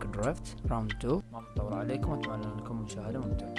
بارك درافت راوند 2 ما بطول عليكم أتمنى لكم مشاهدة ممتعة.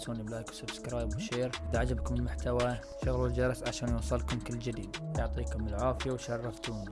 تنسون ب like و subscribe و share. إذا عجبكم المحتوى شغلوا الجرس عشان يوصلكم كل جديد. يعطيكم العافية وشرفتوني